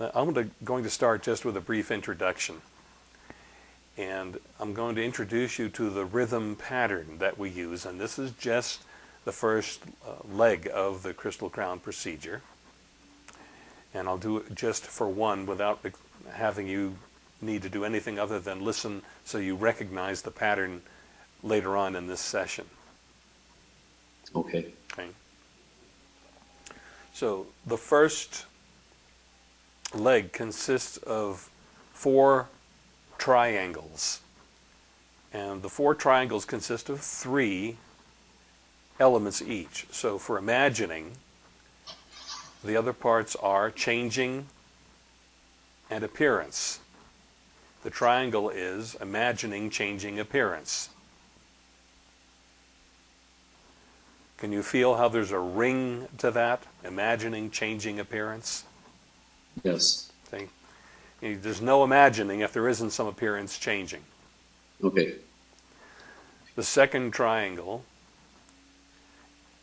I'm going to start just with a brief introduction. And I'm going to introduce you to the rhythm pattern that we use. And this is just the first uh, leg of the crystal crown procedure. And I'll do it just for one without having you need to do anything other than listen so you recognize the pattern later on in this session. Okay. Okay. So the first leg consists of four triangles. And the four triangles consist of three elements each. So for imagining, the other parts are changing and appearance. The triangle is imagining changing appearance. Can you feel how there's a ring to that? Imagining changing appearance? Yes. See? There's no imagining if there isn't some appearance changing. Okay. The second triangle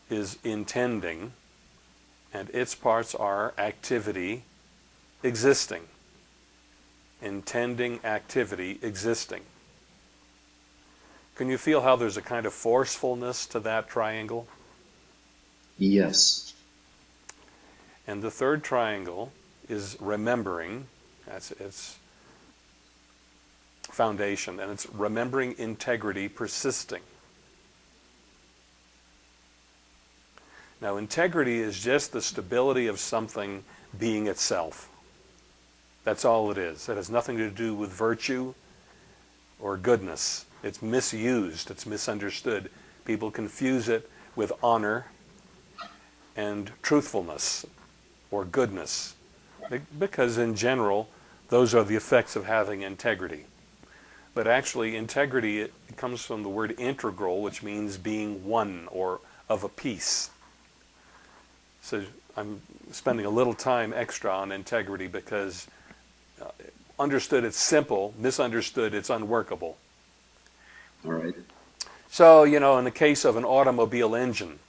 is intending, and its parts are activity, existing. Intending, activity, existing. Can you feel how there's a kind of forcefulness to that triangle? Yes. And the third triangle is remembering. That's its foundation. And it's remembering integrity persisting. Now, integrity is just the stability of something being itself. That's all it is. It has nothing to do with virtue or goodness. It's misused, it's misunderstood. People confuse it with honor and truthfulness or goodness. Because in general, those are the effects of having integrity. But actually, integrity it comes from the word integral, which means being one or of a piece. So I'm spending a little time extra on integrity because uh, understood it's simple, misunderstood it's unworkable. All right. So, you know, in the case of an automobile engine,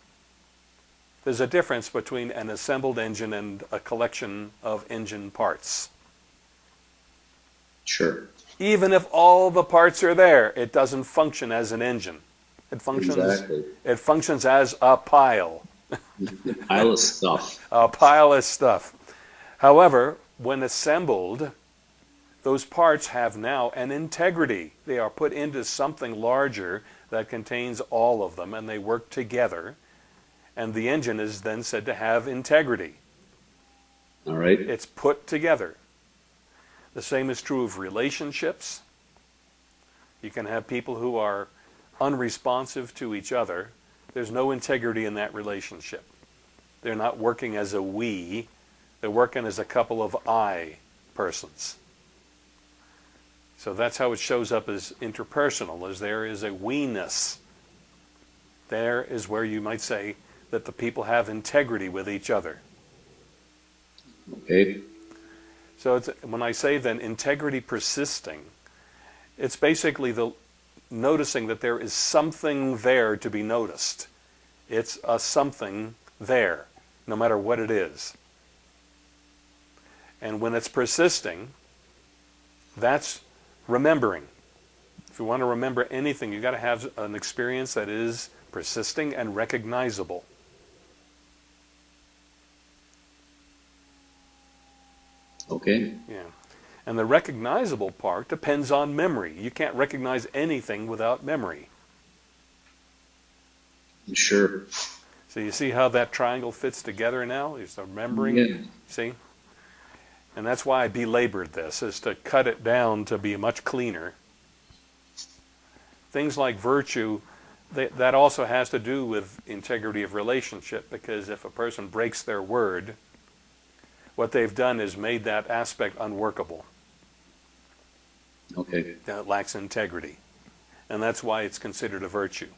there's a difference between an assembled engine and a collection of engine parts. Sure. Even if all the parts are there, it doesn't function as an engine. It functions Exactly. it functions as a pile. a Pile of stuff. a pile of stuff. However, when assembled, those parts have now an integrity. They are put into something larger that contains all of them and they work together. And the engine is then said to have integrity. All right. It's put together. The same is true of relationships. You can have people who are unresponsive to each other. There's no integrity in that relationship. They're not working as a we, they're working as a couple of I persons. So that's how it shows up as interpersonal, as there is a we-ness. There is where you might say that the people have integrity with each other. Okay. So it's, when I say then integrity persisting, it's basically the noticing that there is something there to be noticed. It's a something there, no matter what it is. And when it's persisting, that's remembering. If you want to remember anything, you've got to have an experience that is persisting and recognizable. Okay. Yeah. And the recognizable part depends on memory. You can't recognize anything without memory. Sure. So you see how that triangle fits together now? Is remembering? Yeah. See? And that's why I belabored this, is to cut it down to be much cleaner. Things like virtue, they, that also has to do with integrity of relationship, because if a person breaks their word, what they've done is made that aspect unworkable. Okay. That lacks integrity. And that's why it's considered a virtue.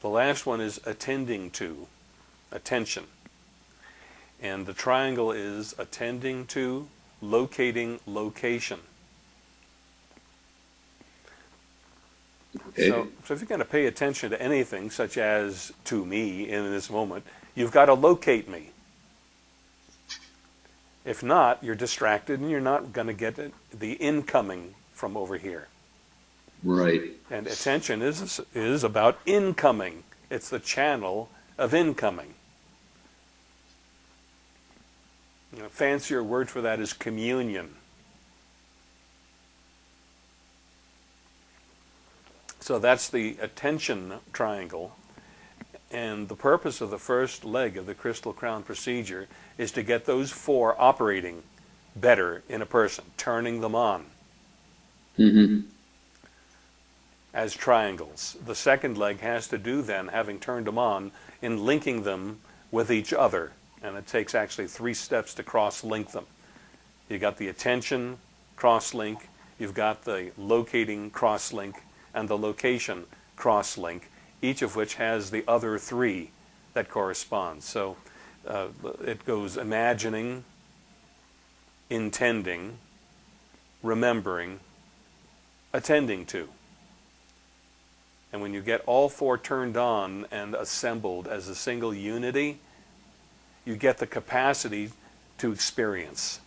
The last one is attending to, attention. And the triangle is attending to, locating, location. Okay. So, so if you're going to pay attention to anything, such as to me in this moment, you've got to locate me. If not, you're distracted and you're not going to get the incoming from over here. Right. And attention is, is about incoming. It's the channel of incoming. Know, fancier word for that is communion. So that's the attention triangle. And the purpose of the first leg of the crystal crown procedure is to get those four operating better in a person, turning them on Mm-hmm. as triangles. The second leg has to do then, having turned them on, in linking them with each other. And it takes actually three steps to cross-link them. You got the attention cross-link, you've got the locating cross-link, and the location cross-link, each of which has the other three that correspond. So uh, it goes imagining, intending, remembering, attending to. And when you get all four turned on and assembled as a single unity, you get the capacity to experience.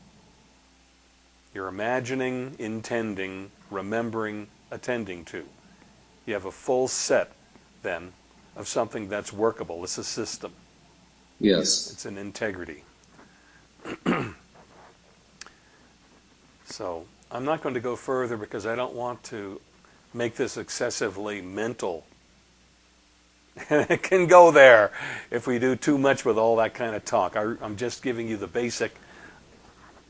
You're imagining, intending, remembering, attending to. You have a full set, then, of something that's workable. It's a system. Yes. It's an integrity. so I'm not going to go further because I don't want to make this excessively mental. And it can go there if we do too much with all that kind of talk. I, am just giving you the basic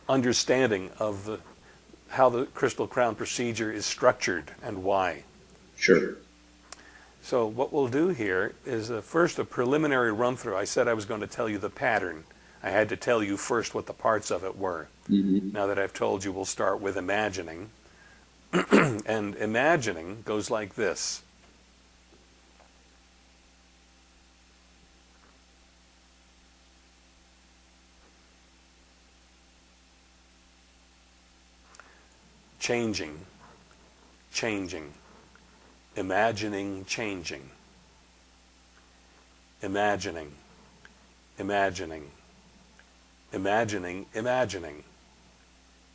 understanding of the, how the crystal crown procedure is structured and why. Sure. So what we'll do here is uh, first a preliminary run through. I said I was going to tell you the pattern. I had to tell you first what the parts of it were. Mm-hmm. Now that I've told you, we'll start with imagining. and imagining goes like this. Changing, changing, imagining changing, imagining, imagining, imagining, imagining,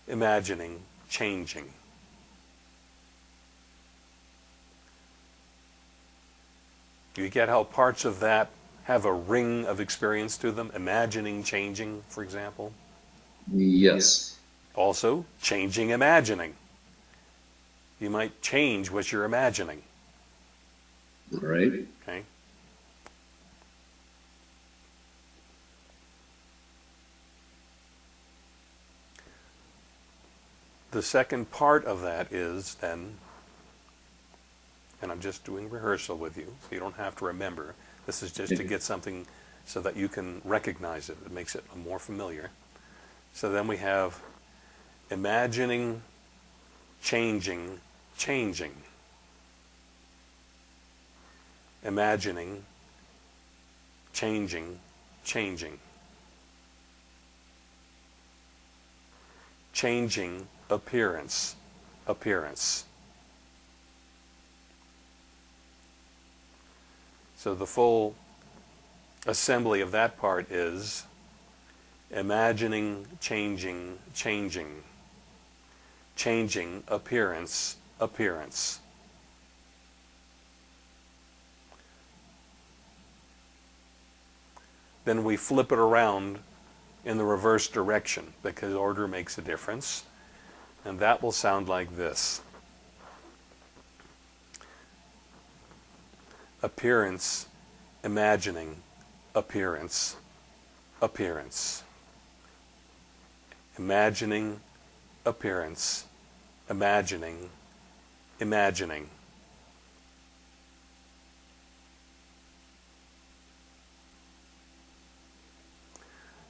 imagining changing. You get how parts of that have a ring of experience to them, imagining changing, for example. Yes. Also, changing imagining. You might change what you're imagining. All right. Okay. The second part of that is then, and I'm just doing rehearsal with you, so you don't have to remember. This is just to get something so that you can recognize it. It makes it more familiar. So then we have imagining, changing, changing. Imagining, changing, changing. Changing appearance, appearance. So the full assembly of that part is imagining, changing, changing, changing appearance, appearance. Then we flip it around in the reverse direction because order makes a difference. And that will sound like this. Appearance, imagining, appearance, appearance. Imagining, appearance, imagining, imagining.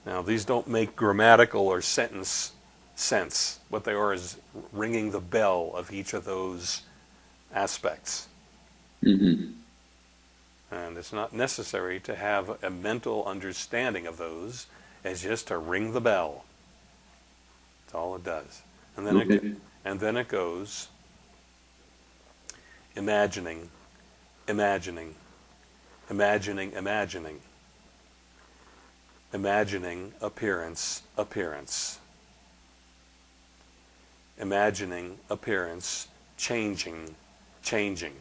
Now, these don't make grammatical or sentence sense. What they are is ringing the bell of each of those aspects. Mm-hmm. And it's not necessary to have a mental understanding of those as just to ring the bell. That's all it does. And then Okay. it and then it goes imagining, imagining, imagining, imagining, imagining appearance, appearance. Imagining appearance, changing, changing.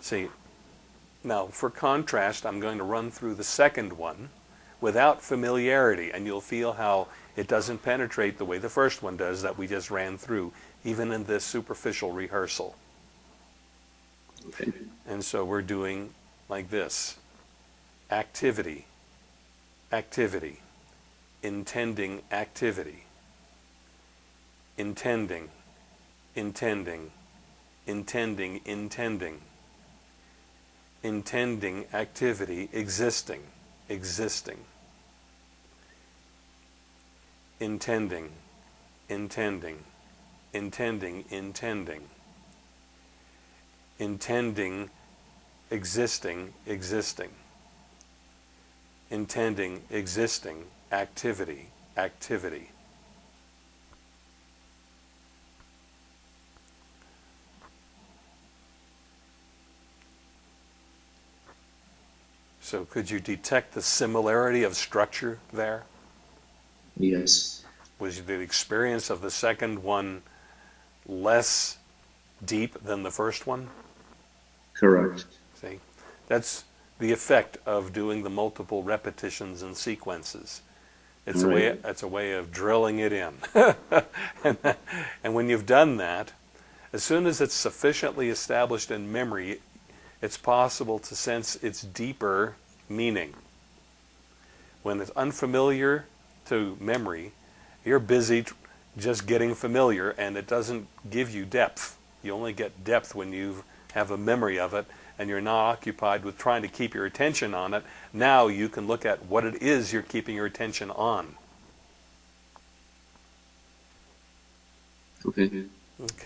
See, now for contrast, I'm going to run through the second one without familiarity, and you'll feel how it doesn't penetrate the way the first one does that we just ran through, even in this superficial rehearsal. Okay. And so we're doing like this. Activity, activity, intending activity, intending, intending, intending, intending, intending activity, existing, existing, intending, intending, intending, intending intending, existing, existing. Intending, existing, activity, activity. So could you detect the similarity of structure there? Yes. Was the experience of the second one less deep than the first one? Correct. See, that's the effect of doing the multiple repetitions and sequences. It's a way. It's a way of drilling it in. and, that- and when you've done that, as soon as it's sufficiently established in memory, it's possible to sense its deeper meaning. When it's unfamiliar to memory, you're busy just getting familiar, and it doesn't give you depth. You only get depth when you have a memory of it and you're not occupied with trying to keep your attention on it. Now you can look at what it is you're keeping your attention on. Okay. Okay.